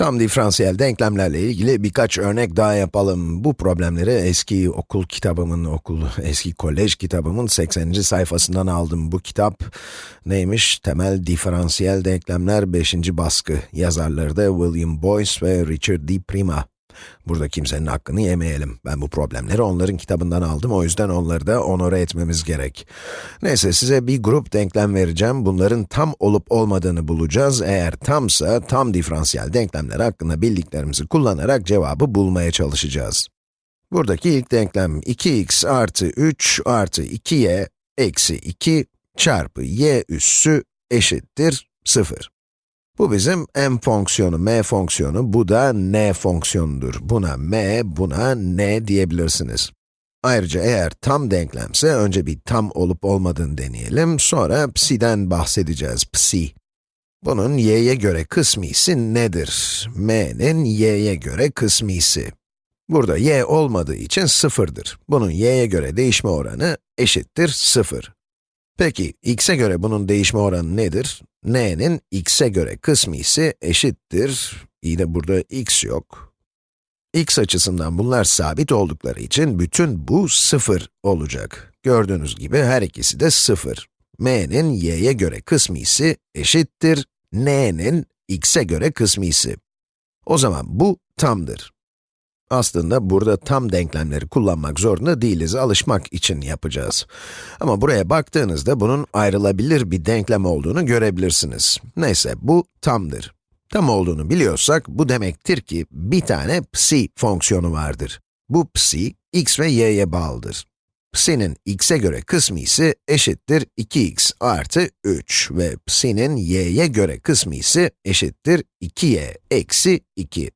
Tam diferansiyel denklemlerle ilgili birkaç örnek daha yapalım. Bu problemleri eski okul kitabımın, okul, eski kolej kitabımın 80. sayfasından aldım. Bu kitap neymiş? Temel diferansiyel denklemler 5. baskı. Yazarları da William Boyce ve Richard D. Prima. Burada kimsenin hakkını yemeyelim. Ben bu problemleri onların kitabından aldım, o yüzden onları da onore etmemiz gerek. Neyse, size bir grup denklem vereceğim. Bunların tam olup olmadığını bulacağız. Eğer tamsa, tam diferansiyel denklemler hakkında bildiklerimizi kullanarak cevabı bulmaya çalışacağız. Buradaki ilk denklem 2x artı 3 artı 2y eksi 2 çarpı y üssü eşittir 0. Bu bizim m fonksiyonu, m fonksiyonu, bu da n fonksiyonudur. Buna m, buna n diyebilirsiniz. Ayrıca eğer tam denklemse, önce bir tam olup olmadığını deneyelim, sonra psi'den bahsedeceğiz, psi. Bunun y'ye göre kısmisi nedir? m'nin y'ye göre kısmisi. Burada y olmadığı için sıfırdır. Bunun y'ye göre değişme oranı eşittir 0. Peki, x'e göre bunun değişme oranı nedir? N'nin x'e göre kısmı ise eşittir, iyi de burada x yok. x açısından bunlar sabit oldukları için bütün bu 0 olacak. Gördüğünüz gibi her ikisi de 0. m'nin y'ye göre kısmı ise eşittir, n'nin x'e göre kısmı ise. O zaman bu tamdır. Aslında burada tam denklemleri kullanmak zorunda değiliz, alışmak için yapacağız. Ama buraya baktığınızda bunun ayrılabilir bir denklem olduğunu görebilirsiniz. Neyse, bu tamdır. Tam olduğunu biliyorsak, bu demektir ki bir tane psi fonksiyonu vardır. Bu psi, x ve y'ye bağlıdır. Psi'nin x'e göre kısmı ise eşittir 2x artı 3 ve psi'nin y'ye göre kısmı ise eşittir 2y eksi 2.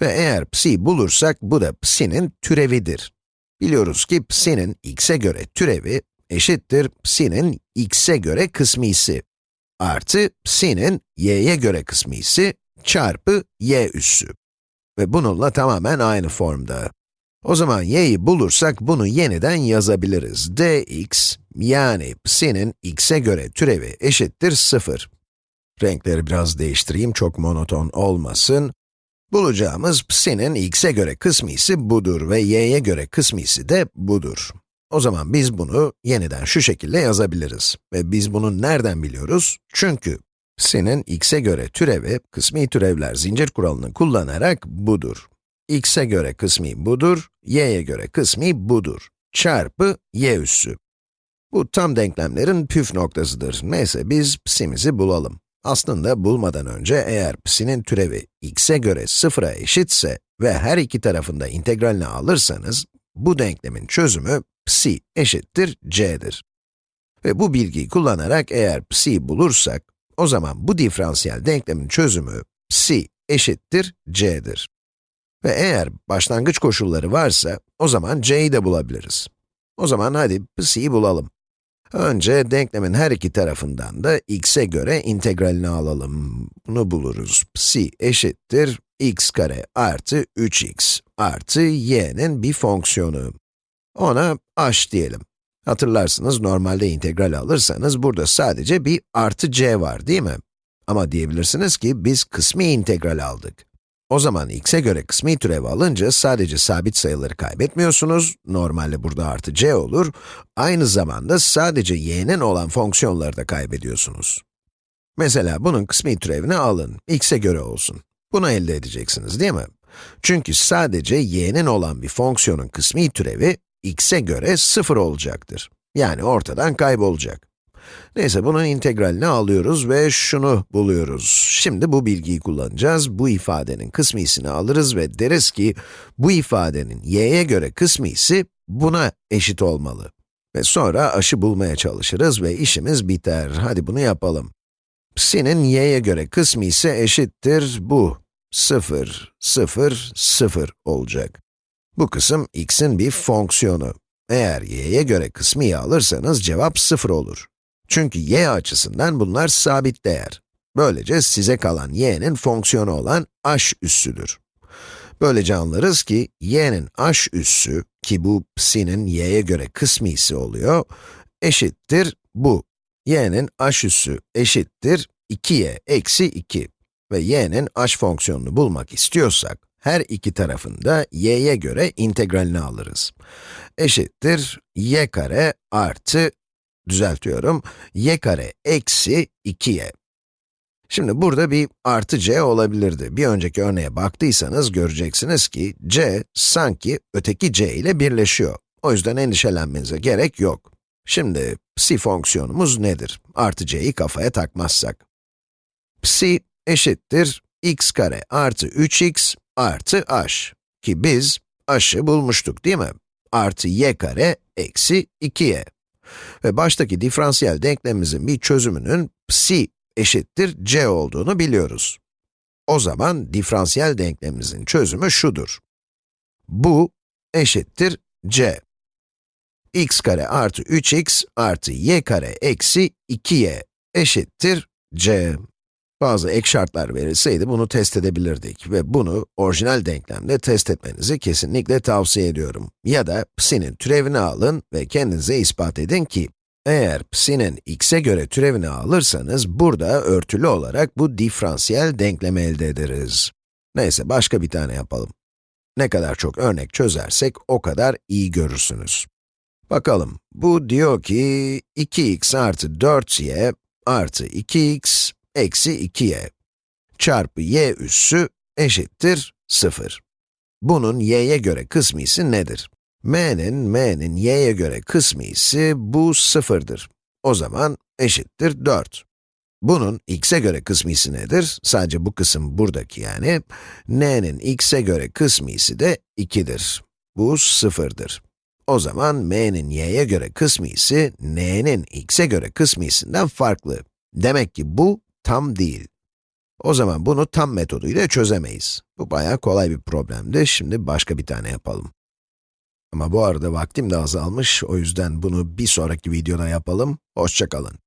Ve eğer psi bulursak, bu da psi'nin türevidir. Biliyoruz ki psi'nin x'e göre türevi eşittir psi'nin x'e göre kısmisi artı psi'nin y'ye göre kısmisi çarpı y üssü. Ve bununla tamamen aynı formda. O zaman y'yi bulursak bunu yeniden yazabiliriz. dx yani psi'nin x'e göre türevi eşittir 0. Renkleri biraz değiştireyim, çok monoton olmasın. Bulacağımız psi'nin x'e göre kısmisi budur ve y'ye göre kısmisi de budur. O zaman biz bunu yeniden şu şekilde yazabiliriz. Ve biz bunu nereden biliyoruz? Çünkü psi'nin x'e göre türevi, kısmi türevler zincir kuralını kullanarak budur. x'e göre kısmi budur, y'ye göre kısmi budur. Çarpı y üssü. Bu tam denklemlerin püf noktasıdır. Neyse biz psi'mizi bulalım. Aslında bulmadan önce eğer psi'nin türevi x'e göre sıfıra eşitse ve her iki tarafında integralini alırsanız, bu denklemin çözümü psi eşittir c'dir. Ve bu bilgiyi kullanarak eğer psi bulursak, o zaman bu diferansiyel denklemin çözümü psi eşittir c'dir. Ve eğer başlangıç koşulları varsa, o zaman c'yi de bulabiliriz. O zaman hadi psi'yi bulalım. Önce denklemin her iki tarafından da x'e göre integralini alalım. Bunu buluruz. psi eşittir x kare artı 3x artı y'nin bir fonksiyonu. Ona h diyelim. Hatırlarsınız normalde integral alırsanız burada sadece bir artı c var değil mi? Ama diyebilirsiniz ki biz kısmi integral aldık. O zaman x'e göre kısmi türev alınca sadece sabit sayıları kaybetmiyorsunuz, normalde burada artı c olur, aynı zamanda sadece y'nin olan fonksiyonları da kaybediyorsunuz. Mesela bunun kısmi türevini alın, x'e göre olsun. Bunu elde edeceksiniz değil mi? Çünkü sadece y'nin olan bir fonksiyonun kısmi türevi, x'e göre 0 olacaktır. Yani ortadan kaybolacak. Neyse, bunun integralini alıyoruz ve şunu buluyoruz. Şimdi bu bilgiyi kullanacağız. Bu ifadenin kısmisini alırız ve deriz ki, bu ifadenin y'ye göre kısmisi buna eşit olmalı. Ve sonra aşı bulmaya çalışırız ve işimiz biter. Hadi bunu yapalım. Psi'nin y'ye göre kısmı ise eşittir bu. 0, 0, 0 olacak. Bu kısım x'in bir fonksiyonu. Eğer y'ye göre kısmıyı alırsanız cevap 0 olur. Çünkü y açısından bunlar sabit değer. Böylece size kalan y'nin fonksiyonu olan h üssüdür. Böylece anlarız ki y'nin h üssü, ki bu psi'nin y'ye göre kısmisi oluyor, eşittir bu. y'nin h üssü eşittir 2y eksi 2. ve y'nin h fonksiyonunu bulmak istiyorsak, her iki tarafında y'ye göre integralini alırız. Eşittir y kare artı, düzeltiyorum, y kare eksi 2y. Şimdi burada bir artı c olabilirdi. Bir önceki örneğe baktıysanız göreceksiniz ki c sanki öteki c ile birleşiyor. O yüzden endişelenmenize gerek yok. Şimdi psi fonksiyonumuz nedir? Artı c'yi kafaya takmazsak. Psi eşittir x kare artı 3x artı h. Ki biz h'ı bulmuştuk değil mi? Artı y kare eksi 2y. Ve baştaki diferansiyel denklemimizin bir çözümünün psi eşittir c olduğunu biliyoruz. O zaman diferansiyel denklemimizin çözümü şudur. Bu eşittir c. x kare artı 3x artı y kare eksi 2y eşittir c. Bazı ek şartlar verilseydi bunu test edebilirdik ve bunu orijinal denklemde test etmenizi kesinlikle tavsiye ediyorum. Ya da psi'nin türevini alın ve kendinize ispat edin ki, eğer psi'nin x'e göre türevini alırsanız, burada örtülü olarak bu diferansiyel denklemi elde ederiz. Neyse, başka bir tane yapalım. Ne kadar çok örnek çözersek, o kadar iyi görürsünüz. Bakalım, bu diyor ki, 2x artı 4y artı 2x eksi 2y çarpı y üssü eşittir 0. Bunun y'ye göre kısmisi nedir? m'nin, m'nin y'ye göre kısmisi bu 0'dır. O zaman eşittir 4. Bunun x'e göre kısmisi nedir? Sadece bu kısım buradaki yani. n'nin x'e göre kısmisi de 2'dir. Bu 0'dır. O zaman m'nin y'ye göre kısmisi, n'nin x'e göre kısmisinden farklı. Demek ki bu tam değil. O zaman bunu tam metoduyla çözemeyiz. Bu bayağı kolay bir problemdi. Şimdi başka bir tane yapalım. Ama bu arada vaktim de azalmış, o yüzden bunu bir sonraki videoda yapalım. Hoşçakalın.